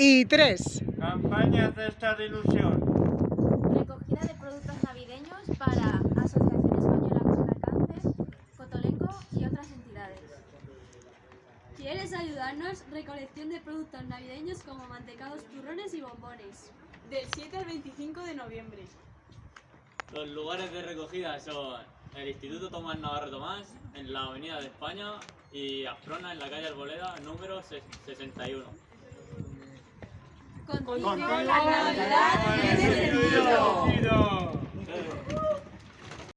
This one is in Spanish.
y tres. Campaña Cesta de Ilusión. Recogida de productos navideños para Asociación Española contra el Cáncer, Cotolengo y otras entidades. ¿Quieres ayudarnos? Recolección de productos navideños como mantecados, turrones y bombones. Del 7 al 25 de noviembre. Los lugares de recogida son el Instituto Tomás Navarro Tomás, en la Avenida de España, y Asprona, en la calle Arboleda, número 61. Contigo, Contigo la Navidad.